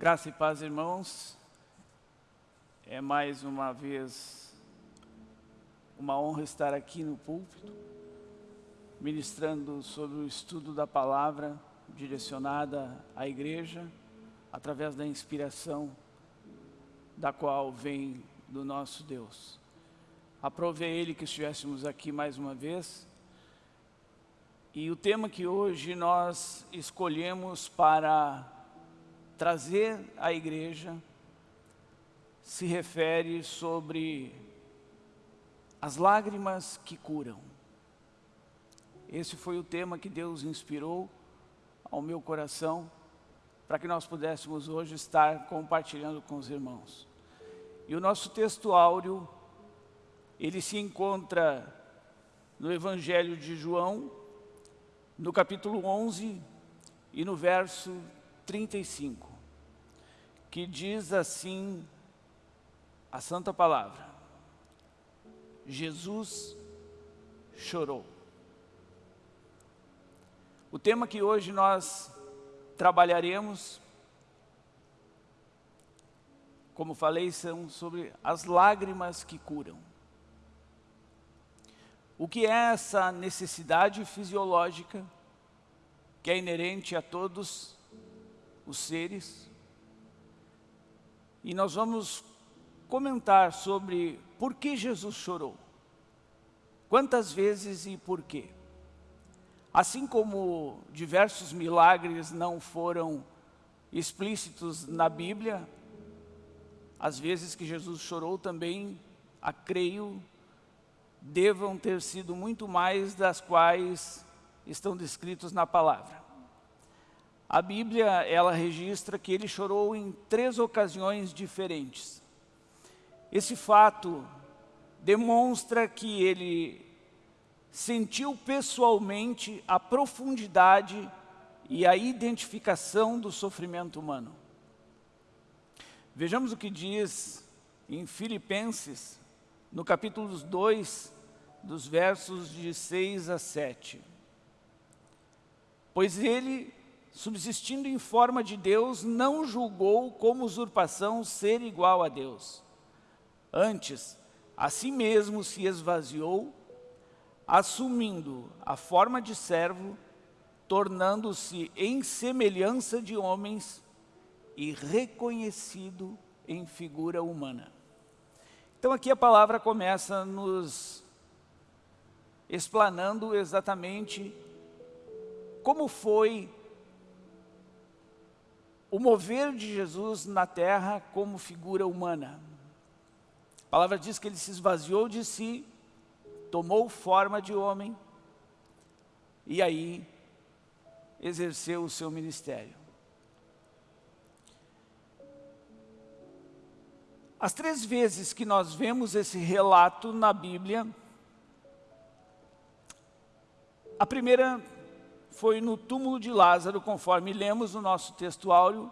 Graça e paz, irmãos. É mais uma vez uma honra estar aqui no púlpito, ministrando sobre o estudo da palavra direcionada à igreja, através da inspiração da qual vem do nosso Deus. Aprove Ele que estivéssemos aqui mais uma vez. E o tema que hoje nós escolhemos para trazer à igreja se refere sobre as lágrimas que curam. Esse foi o tema que Deus inspirou ao meu coração para que nós pudéssemos hoje estar compartilhando com os irmãos. E o nosso texto áureo, ele se encontra no Evangelho de João, no capítulo 11 e no verso 35 que diz assim a santa palavra. Jesus chorou. O tema que hoje nós trabalharemos, como falei, são sobre as lágrimas que curam. O que é essa necessidade fisiológica que é inerente a todos os seres e nós vamos comentar sobre por que Jesus chorou. Quantas vezes e por quê? Assim como diversos milagres não foram explícitos na Bíblia, as vezes que Jesus chorou também, a creio, devam ter sido muito mais das quais estão descritos na palavra. A Bíblia, ela registra que ele chorou em três ocasiões diferentes. Esse fato demonstra que ele sentiu pessoalmente a profundidade e a identificação do sofrimento humano. Vejamos o que diz em Filipenses, no capítulo 2, dos versos de 6 a 7. Pois ele subsistindo em forma de Deus, não julgou como usurpação ser igual a Deus. Antes, a si mesmo se esvaziou, assumindo a forma de servo, tornando-se em semelhança de homens e reconhecido em figura humana. Então aqui a palavra começa nos explanando exatamente como foi o mover de Jesus na terra como figura humana. A palavra diz que ele se esvaziou de si, tomou forma de homem e aí exerceu o seu ministério. As três vezes que nós vemos esse relato na Bíblia, a primeira foi no túmulo de Lázaro, conforme lemos no nosso texto áureo,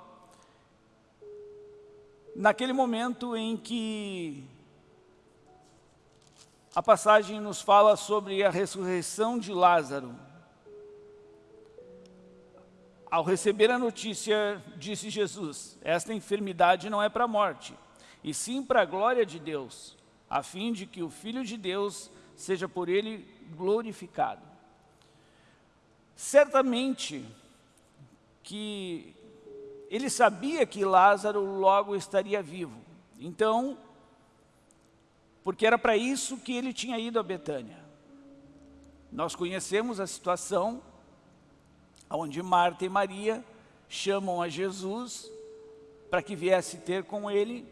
naquele momento em que a passagem nos fala sobre a ressurreição de Lázaro. Ao receber a notícia, disse Jesus, esta enfermidade não é para a morte, e sim para a glória de Deus, a fim de que o Filho de Deus seja por ele glorificado. Certamente que ele sabia que Lázaro logo estaria vivo. Então, porque era para isso que ele tinha ido a Betânia. Nós conhecemos a situação onde Marta e Maria chamam a Jesus para que viesse ter com ele,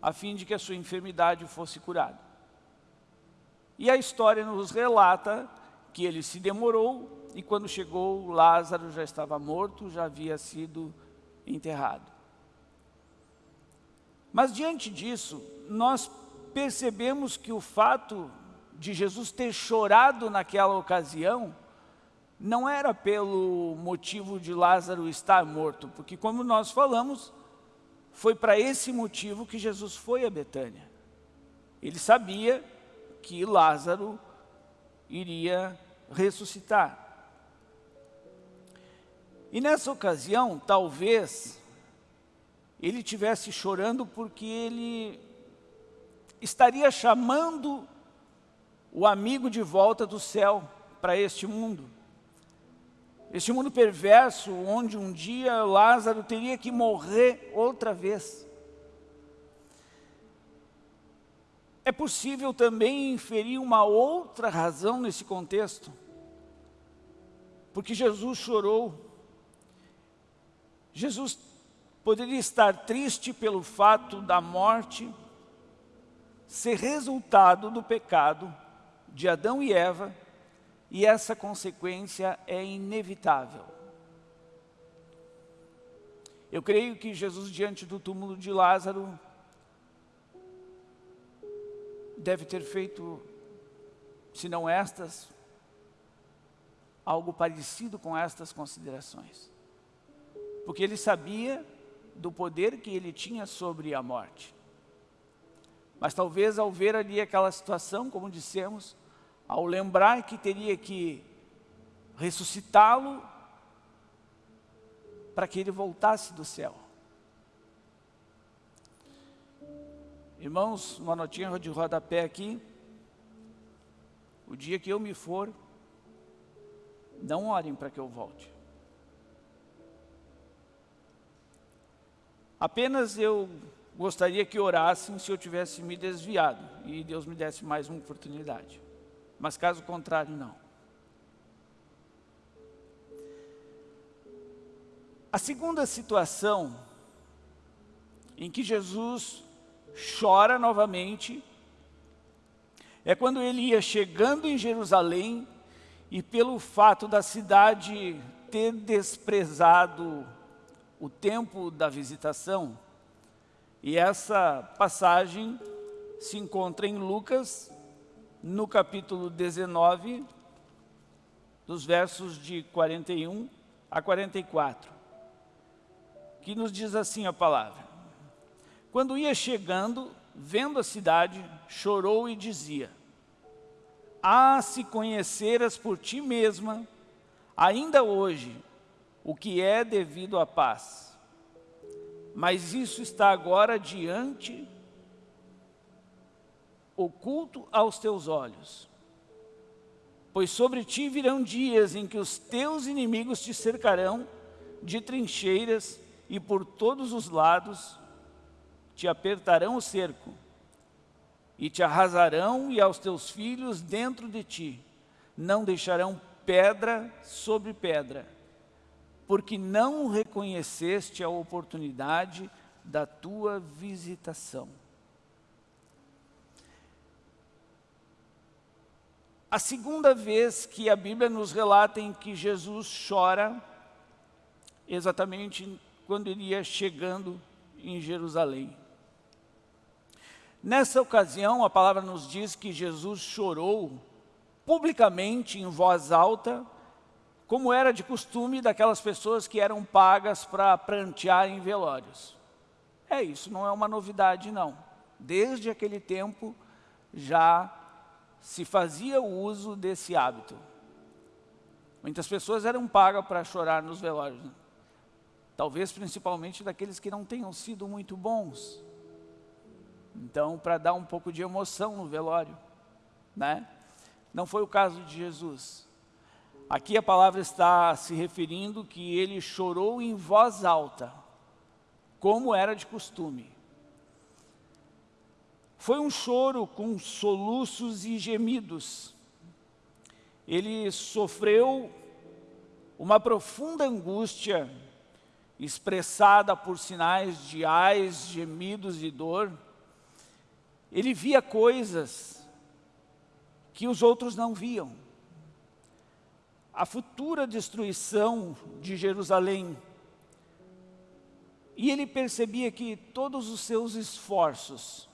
a fim de que a sua enfermidade fosse curada. E a história nos relata que ele se demorou e quando chegou, Lázaro já estava morto, já havia sido enterrado. Mas diante disso, nós percebemos que o fato de Jesus ter chorado naquela ocasião, não era pelo motivo de Lázaro estar morto, porque como nós falamos, foi para esse motivo que Jesus foi a Betânia. Ele sabia que Lázaro iria ressuscitar. E nessa ocasião, talvez, ele estivesse chorando porque ele estaria chamando o amigo de volta do céu para este mundo. Este mundo perverso, onde um dia Lázaro teria que morrer outra vez. É possível também inferir uma outra razão nesse contexto. Porque Jesus chorou. Jesus poderia estar triste pelo fato da morte ser resultado do pecado de Adão e Eva, e essa consequência é inevitável. Eu creio que Jesus, diante do túmulo de Lázaro, deve ter feito, se não estas, algo parecido com estas considerações. Porque ele sabia do poder que ele tinha sobre a morte. Mas talvez ao ver ali aquela situação, como dissemos, ao lembrar que teria que ressuscitá-lo para que ele voltasse do céu. Irmãos, uma notinha de rodapé aqui. O dia que eu me for, não orem para que eu volte. Apenas eu gostaria que orassem se eu tivesse me desviado e Deus me desse mais uma oportunidade. Mas caso contrário, não. A segunda situação em que Jesus chora novamente, é quando ele ia chegando em Jerusalém e pelo fato da cidade ter desprezado o tempo da visitação, e essa passagem se encontra em Lucas, no capítulo 19, dos versos de 41 a 44, que nos diz assim a palavra. Quando ia chegando, vendo a cidade, chorou e dizia, Ah, se conheceras por ti mesma, ainda hoje, o que é devido à paz. Mas isso está agora diante, oculto aos teus olhos. Pois sobre ti virão dias em que os teus inimigos te cercarão de trincheiras e por todos os lados te apertarão o cerco, e te arrasarão e aos teus filhos dentro de ti, não deixarão pedra sobre pedra, porque não reconheceste a oportunidade da tua visitação. A segunda vez que a Bíblia nos relata em que Jesus chora, exatamente quando ele ia chegando em Jerusalém. Nessa ocasião, a palavra nos diz que Jesus chorou publicamente, em voz alta, como era de costume daquelas pessoas que eram pagas para prantear em velórios. É isso, não é uma novidade não. Desde aquele tempo já se fazia o uso desse hábito. Muitas pessoas eram pagas para chorar nos velórios. Né? Talvez principalmente daqueles que não tenham sido muito bons. Então, para dar um pouco de emoção no velório, né? Não foi o caso de Jesus. Aqui a palavra está se referindo que ele chorou em voz alta, como era de costume. Foi um choro com soluços e gemidos. Ele sofreu uma profunda angústia, expressada por sinais de ais, gemidos e dor, ele via coisas que os outros não viam. A futura destruição de Jerusalém. E ele percebia que todos os seus esforços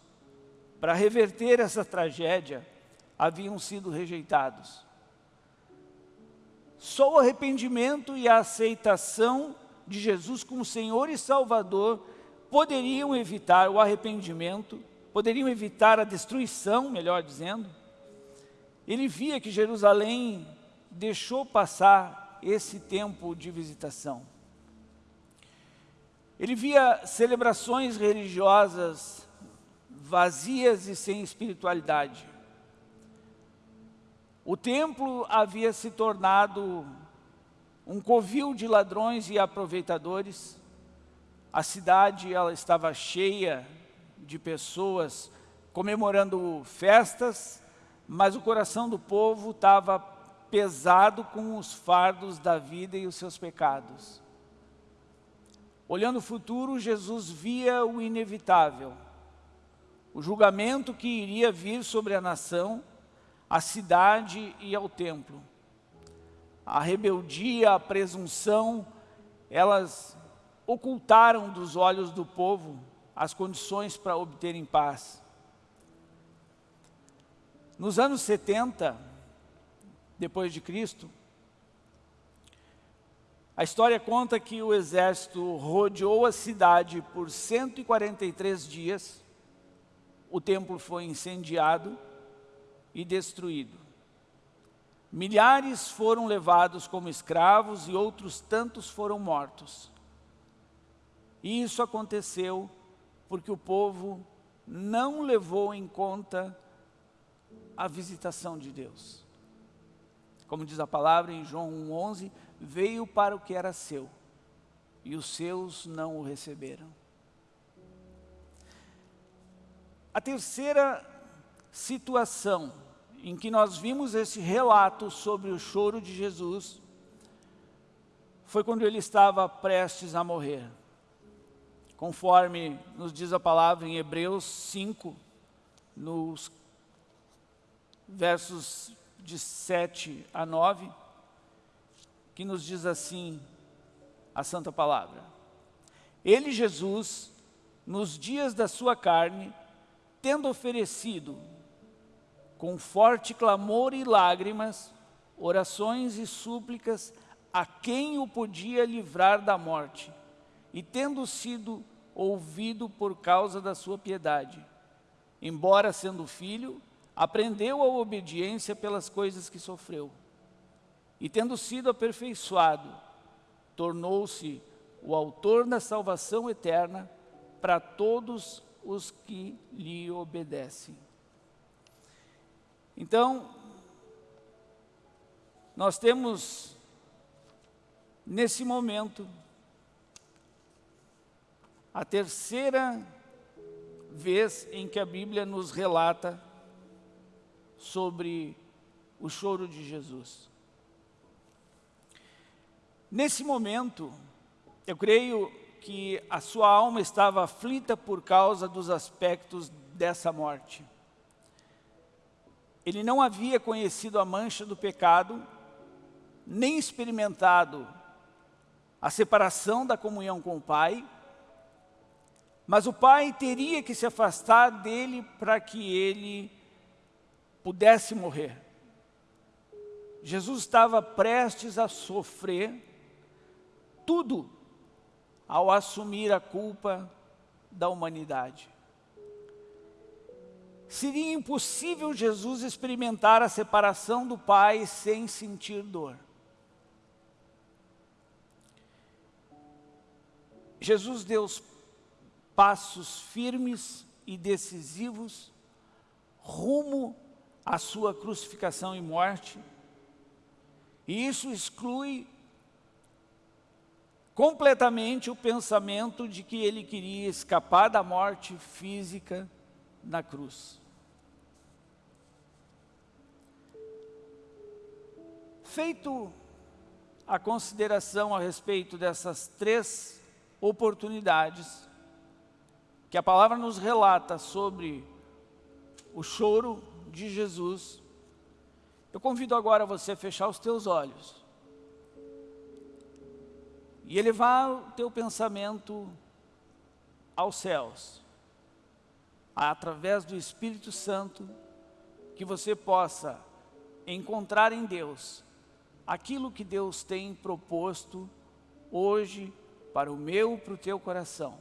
para reverter essa tragédia haviam sido rejeitados. Só o arrependimento e a aceitação de Jesus como Senhor e Salvador poderiam evitar o arrependimento poderiam evitar a destruição, melhor dizendo. Ele via que Jerusalém deixou passar esse tempo de visitação. Ele via celebrações religiosas vazias e sem espiritualidade. O templo havia se tornado um covil de ladrões e aproveitadores. A cidade ela estava cheia de pessoas comemorando festas, mas o coração do povo estava pesado com os fardos da vida e os seus pecados. Olhando o futuro, Jesus via o inevitável, o julgamento que iria vir sobre a nação, a cidade e ao templo. A rebeldia, a presunção, elas ocultaram dos olhos do povo as condições para obterem paz. Nos anos 70, depois de Cristo, a história conta que o exército rodeou a cidade por 143 dias, o templo foi incendiado e destruído. Milhares foram levados como escravos e outros tantos foram mortos. E isso aconteceu porque o povo não levou em conta a visitação de Deus. Como diz a palavra em João 1,11, veio para o que era seu, e os seus não o receberam. A terceira situação em que nós vimos esse relato sobre o choro de Jesus foi quando ele estava prestes a morrer. Conforme nos diz a palavra em Hebreus 5, nos versos de 7 a 9, que nos diz assim a santa palavra. Ele, Jesus, nos dias da sua carne, tendo oferecido, com forte clamor e lágrimas, orações e súplicas a quem o podia livrar da morte, e tendo sido ouvido por causa da sua piedade, embora sendo filho, aprendeu a obediência pelas coisas que sofreu e tendo sido aperfeiçoado, tornou-se o autor da salvação eterna para todos os que lhe obedecem. Então, nós temos nesse momento a terceira vez em que a Bíblia nos relata sobre o choro de Jesus. Nesse momento, eu creio que a sua alma estava aflita por causa dos aspectos dessa morte. Ele não havia conhecido a mancha do pecado, nem experimentado a separação da comunhão com o Pai, mas o Pai teria que se afastar dele para que ele pudesse morrer. Jesus estava prestes a sofrer tudo ao assumir a culpa da humanidade. Seria impossível Jesus experimentar a separação do Pai sem sentir dor. Jesus deu passos firmes e decisivos rumo à sua crucificação e morte, e isso exclui completamente o pensamento de que ele queria escapar da morte física na cruz. Feito a consideração a respeito dessas três oportunidades que a palavra nos relata sobre o choro de Jesus, eu convido agora você a fechar os teus olhos e elevar o teu pensamento aos céus, através do Espírito Santo, que você possa encontrar em Deus aquilo que Deus tem proposto hoje para o meu e para o teu coração.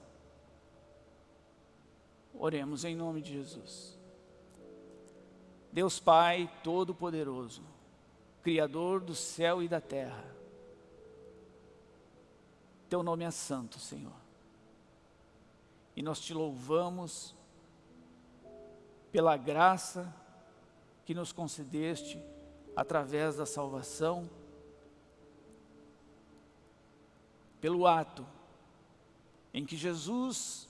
Oremos em nome de Jesus. Deus Pai Todo-Poderoso, Criador do céu e da terra, teu nome é santo, Senhor. e nós te louvamos pela graça que nos concedeste através da salvação, pelo ato em que Jesus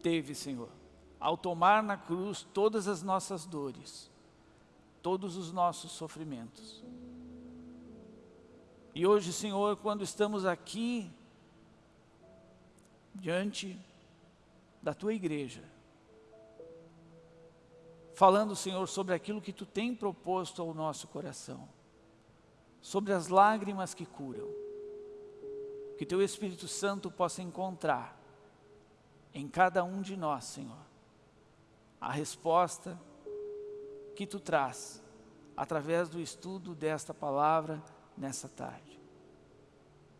teve, Senhor, ao tomar na cruz todas as nossas dores, todos os nossos sofrimentos. E hoje, Senhor, quando estamos aqui, diante da Tua igreja, falando, Senhor, sobre aquilo que Tu tem proposto ao nosso coração, sobre as lágrimas que curam, que Teu Espírito Santo possa encontrar em cada um de nós, Senhor, a resposta que Tu traz através do estudo desta palavra nessa tarde.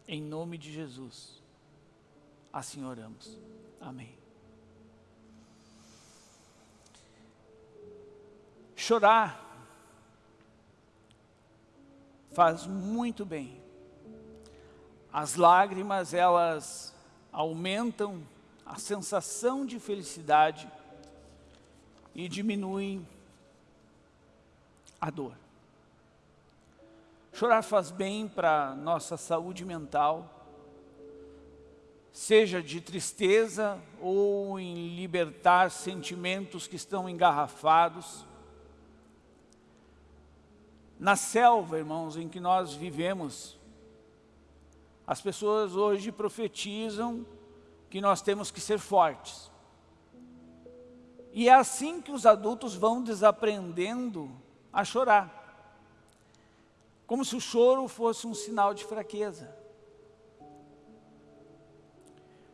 Em nome de Jesus, assim oramos. Amém. Chorar faz muito bem. As lágrimas, elas aumentam a sensação de felicidade e diminuem a dor. Chorar faz bem para nossa saúde mental, seja de tristeza ou em libertar sentimentos que estão engarrafados. Na selva, irmãos, em que nós vivemos, as pessoas hoje profetizam que nós temos que ser fortes. E é assim que os adultos vão desaprendendo a chorar como se o choro fosse um sinal de fraqueza.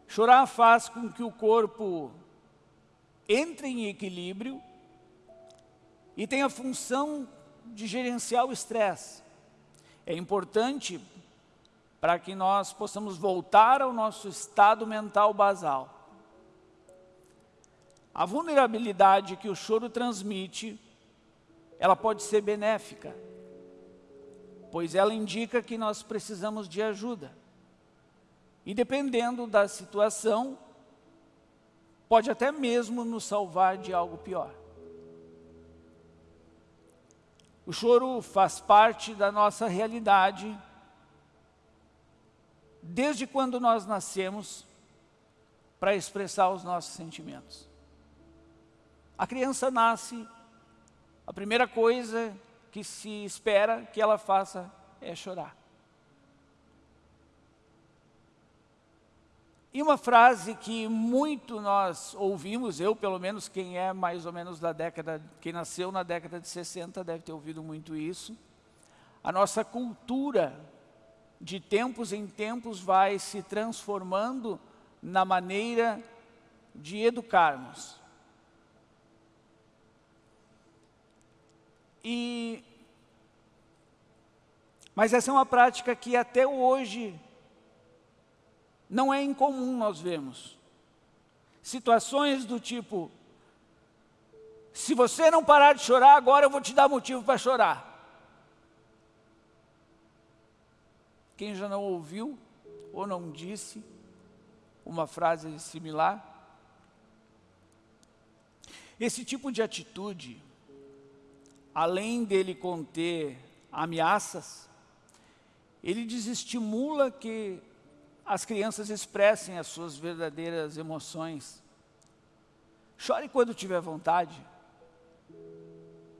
Chorar faz com que o corpo entre em equilíbrio e tenha a função de gerenciar o estresse. É importante para que nós possamos voltar ao nosso estado mental basal. A vulnerabilidade que o choro transmite, ela pode ser benéfica pois ela indica que nós precisamos de ajuda. E dependendo da situação, pode até mesmo nos salvar de algo pior. O choro faz parte da nossa realidade, desde quando nós nascemos, para expressar os nossos sentimentos. A criança nasce, a primeira coisa que se espera que ela faça é chorar. E uma frase que muito nós ouvimos, eu pelo menos, quem é mais ou menos da década, quem nasceu na década de 60 deve ter ouvido muito isso. A nossa cultura, de tempos em tempos, vai se transformando na maneira de educarmos. E, mas essa é uma prática que até hoje não é incomum nós vemos. Situações do tipo, se você não parar de chorar, agora eu vou te dar motivo para chorar. Quem já não ouviu ou não disse uma frase similar? Esse tipo de atitude além dele conter ameaças, ele desestimula que as crianças expressem as suas verdadeiras emoções. Chore quando tiver vontade,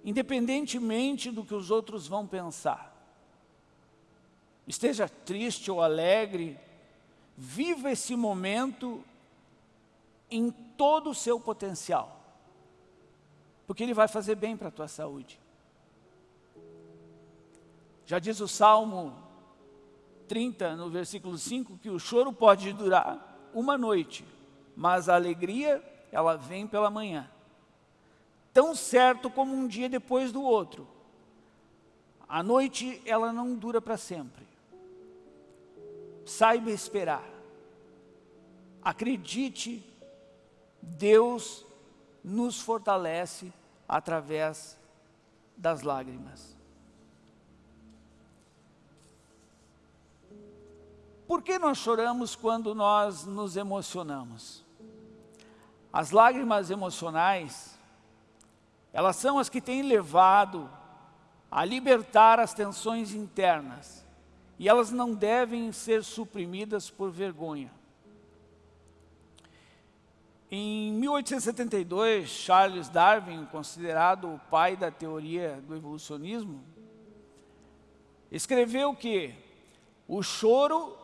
independentemente do que os outros vão pensar. Esteja triste ou alegre, viva esse momento em todo o seu potencial, porque ele vai fazer bem para a tua saúde. Já diz o Salmo 30, no versículo 5, que o choro pode durar uma noite, mas a alegria, ela vem pela manhã. Tão certo como um dia depois do outro. A noite, ela não dura para sempre. Saiba esperar. Acredite, Deus nos fortalece através das lágrimas. Por que nós choramos quando nós nos emocionamos? As lágrimas emocionais, elas são as que têm levado a libertar as tensões internas. E elas não devem ser suprimidas por vergonha. Em 1872, Charles Darwin, considerado o pai da teoria do evolucionismo, escreveu que o choro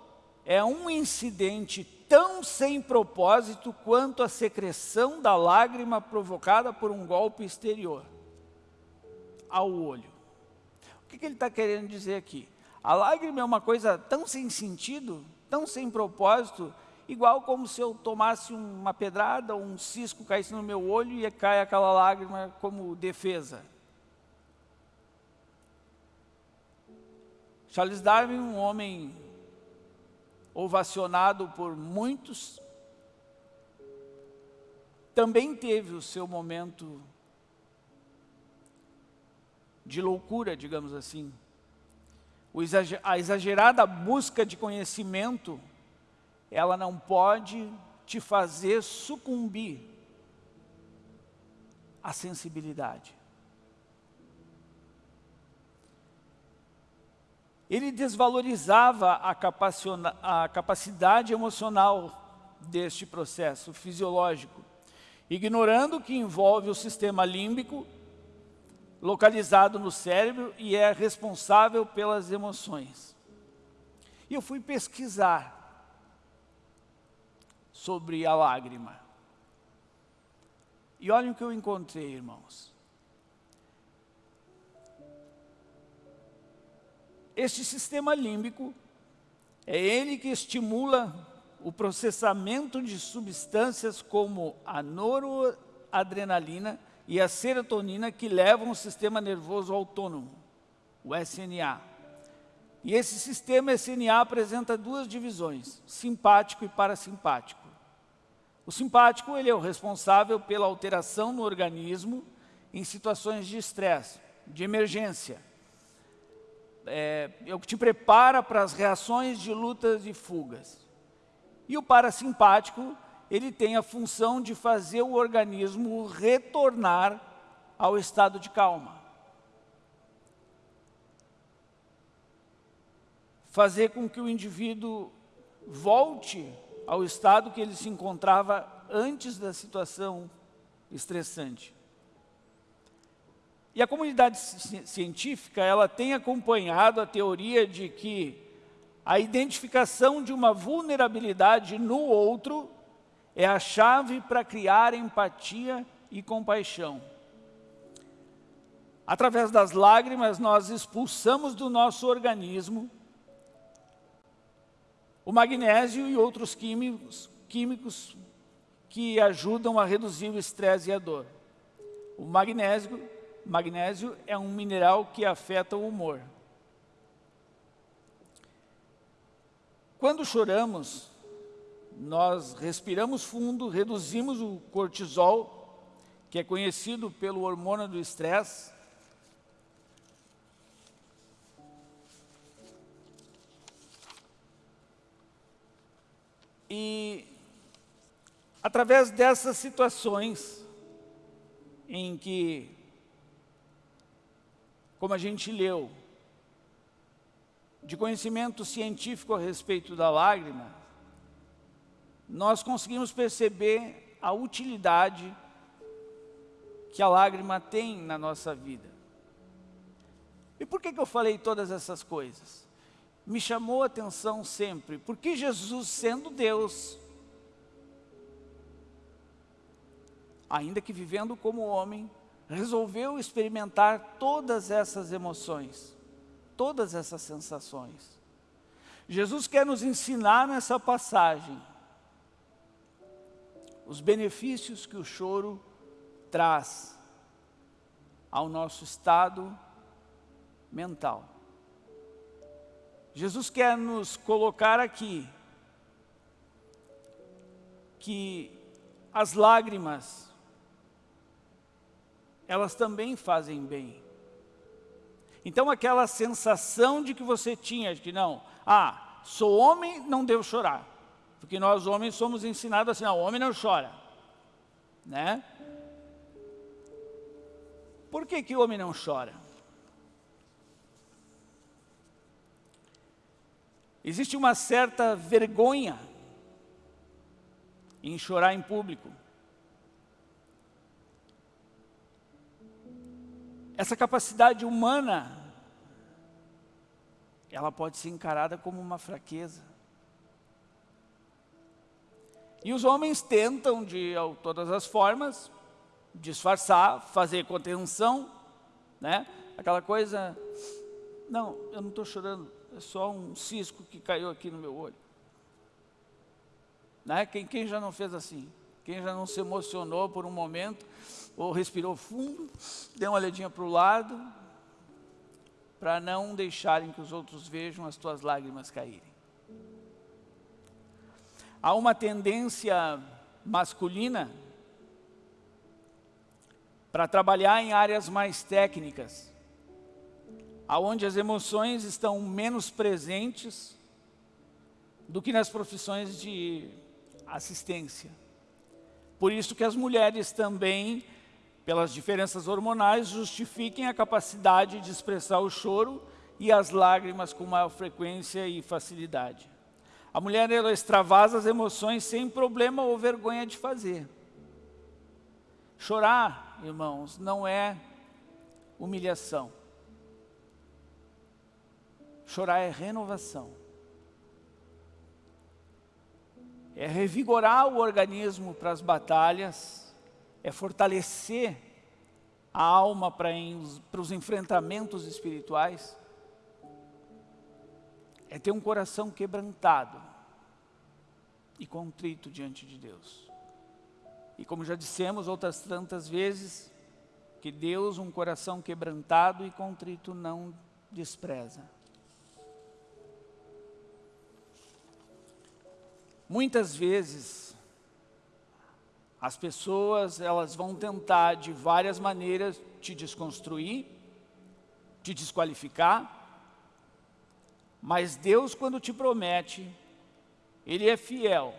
é um incidente tão sem propósito quanto a secreção da lágrima provocada por um golpe exterior ao olho. O que, que ele está querendo dizer aqui? A lágrima é uma coisa tão sem sentido, tão sem propósito, igual como se eu tomasse uma pedrada, ou um cisco caísse no meu olho e cai aquela lágrima como defesa. Charles Darwin, um homem ovacionado por muitos, também teve o seu momento de loucura, digamos assim. A exagerada busca de conhecimento ela não pode te fazer sucumbir à sensibilidade. Ele desvalorizava a, a capacidade emocional deste processo fisiológico, ignorando que envolve o sistema límbico, localizado no cérebro e é responsável pelas emoções. E eu fui pesquisar sobre a lágrima. E olhem o que eu encontrei, irmãos. Este sistema límbico é ele que estimula o processamento de substâncias como a noradrenalina e a serotonina que levam o sistema nervoso autônomo, o SNA. E esse sistema SNA apresenta duas divisões, simpático e parasimpático. O simpático ele é o responsável pela alteração no organismo em situações de estresse, de emergência. É, o que te prepara para as reações de lutas e fugas. E o parasimpático, ele tem a função de fazer o organismo retornar ao estado de calma. Fazer com que o indivíduo volte ao estado que ele se encontrava antes da situação estressante. E a comunidade científica, ela tem acompanhado a teoria de que a identificação de uma vulnerabilidade no outro é a chave para criar empatia e compaixão. Através das lágrimas, nós expulsamos do nosso organismo o magnésio e outros químicos, químicos que ajudam a reduzir o estresse e a dor. O magnésio, magnésio é um mineral que afeta o humor. Quando choramos, nós respiramos fundo, reduzimos o cortisol, que é conhecido pelo hormônio do estresse, E através dessas situações em que, como a gente leu, de conhecimento científico a respeito da lágrima, nós conseguimos perceber a utilidade que a lágrima tem na nossa vida. E por que, que eu falei todas essas coisas? me chamou a atenção sempre, porque Jesus, sendo Deus, ainda que vivendo como homem, resolveu experimentar todas essas emoções, todas essas sensações. Jesus quer nos ensinar nessa passagem os benefícios que o choro traz ao nosso estado mental. Jesus quer nos colocar aqui que as lágrimas, elas também fazem bem. Então aquela sensação de que você tinha, de que não, ah, sou homem, não devo chorar. Porque nós homens somos ensinados assim, não, homem não chora. Né? Por que, que o homem não chora? Existe uma certa vergonha em chorar em público. Essa capacidade humana, ela pode ser encarada como uma fraqueza. E os homens tentam, de todas as formas, disfarçar, fazer contenção, né? Aquela coisa, não, eu não estou chorando, é só um cisco que caiu aqui no meu olho. Né? Quem, quem já não fez assim? Quem já não se emocionou por um momento, ou respirou fundo, deu uma olhadinha para o lado, para não deixarem que os outros vejam as tuas lágrimas caírem. Há uma tendência masculina para trabalhar em áreas mais técnicas, aonde as emoções estão menos presentes do que nas profissões de assistência. Por isso que as mulheres também, pelas diferenças hormonais, justifiquem a capacidade de expressar o choro e as lágrimas com maior frequência e facilidade. A mulher ela extravasa as emoções sem problema ou vergonha de fazer. Chorar, irmãos, não é humilhação. Chorar é renovação. É revigorar o organismo para as batalhas, é fortalecer a alma para, para os enfrentamentos espirituais, é ter um coração quebrantado e contrito diante de Deus. E como já dissemos outras tantas vezes, que Deus um coração quebrantado e contrito não despreza. Muitas vezes, as pessoas elas vão tentar de várias maneiras te desconstruir, te desqualificar, mas Deus quando te promete, Ele é fiel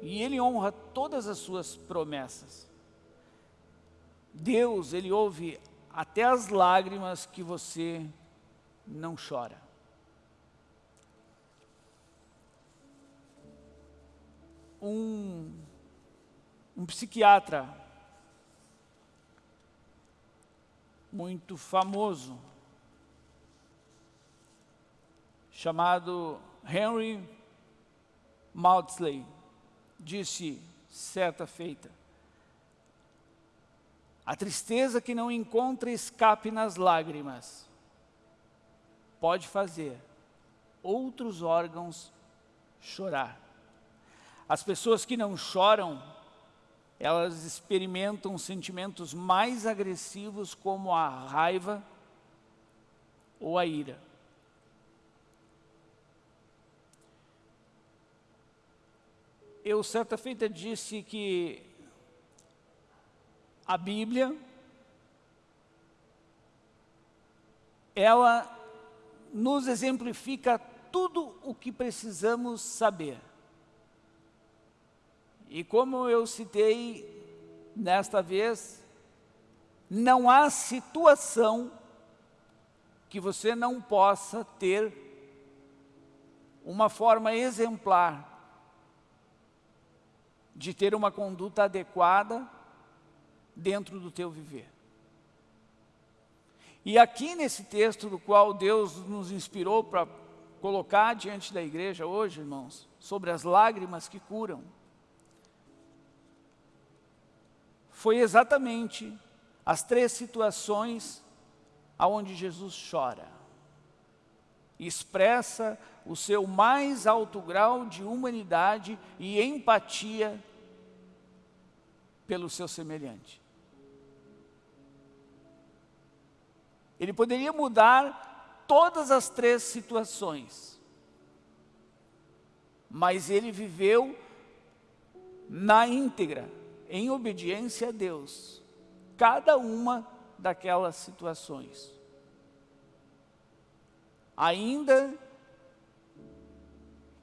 e Ele honra todas as suas promessas. Deus, Ele ouve até as lágrimas que você não chora. um, um psiquiatra muito famoso, chamado Henry Maudsley, disse certa feita, a tristeza que não encontra escape nas lágrimas pode fazer outros órgãos chorar. As pessoas que não choram, elas experimentam sentimentos mais agressivos como a raiva ou a ira. Eu certa feita disse que a Bíblia ela nos exemplifica tudo o que precisamos saber. E como eu citei nesta vez, não há situação que você não possa ter uma forma exemplar de ter uma conduta adequada dentro do teu viver. E aqui nesse texto do qual Deus nos inspirou para colocar diante da igreja hoje, irmãos, sobre as lágrimas que curam, foi exatamente as três situações aonde Jesus chora. Expressa o seu mais alto grau de humanidade e empatia pelo seu semelhante. Ele poderia mudar todas as três situações, mas ele viveu na íntegra em obediência a Deus, cada uma daquelas situações. Ainda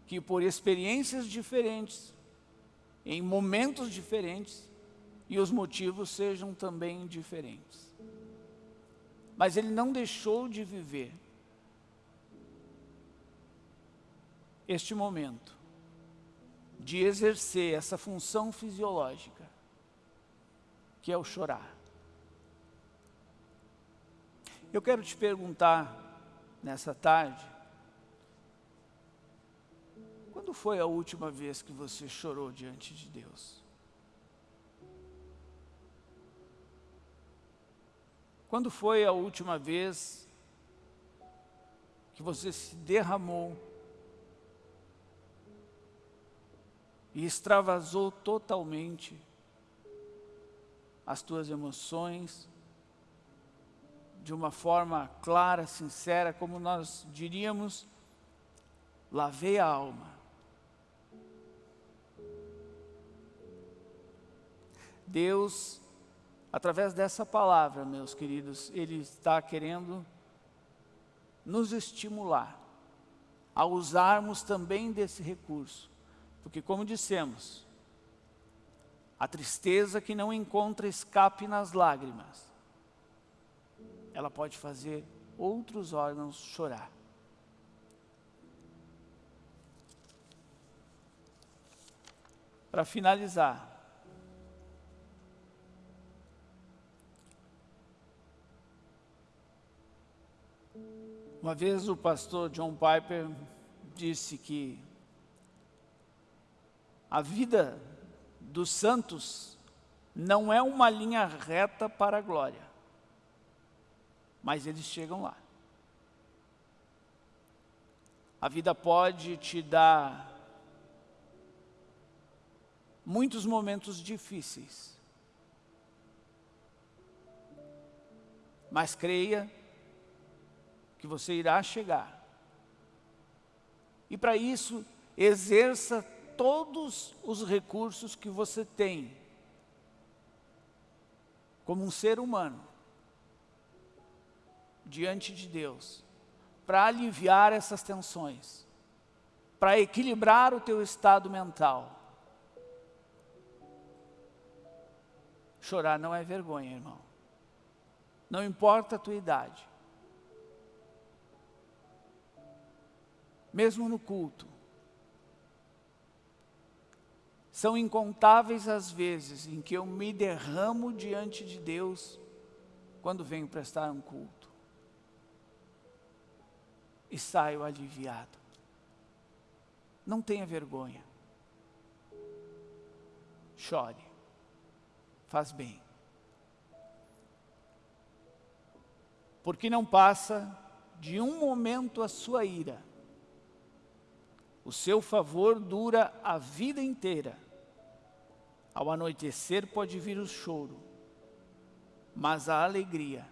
que por experiências diferentes, em momentos diferentes, e os motivos sejam também diferentes. Mas ele não deixou de viver este momento de exercer essa função fisiológica, que é o chorar. Eu quero te perguntar nessa tarde, quando foi a última vez que você chorou diante de Deus? Quando foi a última vez que você se derramou e extravasou totalmente as tuas emoções de uma forma clara, sincera, como nós diríamos, lavei a alma. Deus, através dessa palavra, meus queridos, Ele está querendo nos estimular a usarmos também desse recurso porque, como dissemos, a tristeza que não encontra escape nas lágrimas, ela pode fazer outros órgãos chorar. Para finalizar, uma vez o pastor John Piper disse que a vida dos santos não é uma linha reta para a glória, mas eles chegam lá. A vida pode te dar muitos momentos difíceis, mas creia que você irá chegar. E para isso, exerça todos os recursos que você tem como um ser humano diante de Deus para aliviar essas tensões, para equilibrar o teu estado mental. Chorar não é vergonha, irmão. Não importa a tua idade. Mesmo no culto, são incontáveis as vezes em que eu me derramo diante de Deus quando venho prestar um culto. E saio aliviado. Não tenha vergonha. Chore. Faz bem. Porque não passa de um momento a sua ira. O seu favor dura a vida inteira ao anoitecer pode vir o choro, mas a alegria,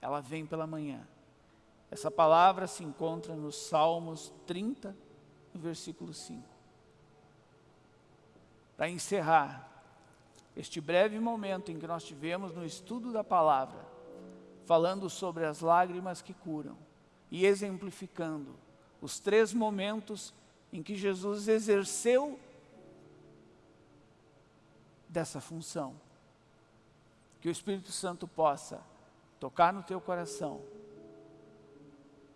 ela vem pela manhã. Essa palavra se encontra nos Salmos 30, no versículo 5. Para encerrar este breve momento em que nós tivemos no estudo da palavra, falando sobre as lágrimas que curam e exemplificando os três momentos em que Jesus exerceu dessa função. Que o Espírito Santo possa tocar no teu coração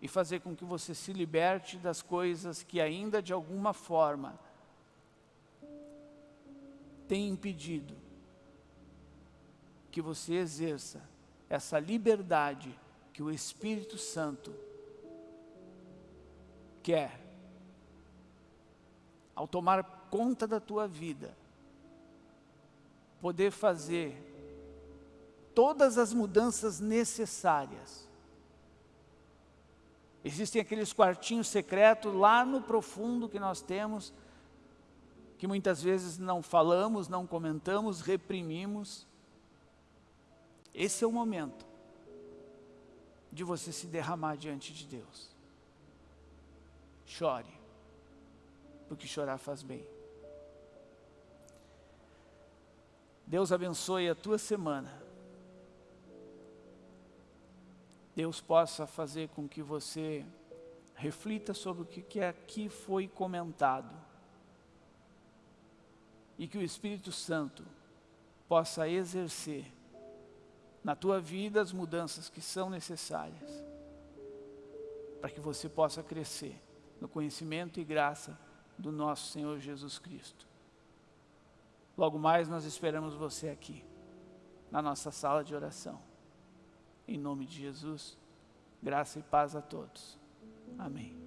e fazer com que você se liberte das coisas que ainda de alguma forma tem impedido que você exerça essa liberdade que o Espírito Santo quer ao tomar conta da tua vida poder fazer todas as mudanças necessárias. Existem aqueles quartinhos secretos lá no profundo que nós temos, que muitas vezes não falamos, não comentamos, reprimimos. Esse é o momento de você se derramar diante de Deus. Chore, porque chorar faz bem. Deus abençoe a tua semana. Deus possa fazer com que você reflita sobre o que aqui foi comentado e que o Espírito Santo possa exercer na tua vida as mudanças que são necessárias para que você possa crescer no conhecimento e graça do nosso Senhor Jesus Cristo. Logo mais nós esperamos você aqui, na nossa sala de oração. Em nome de Jesus, graça e paz a todos. Amém.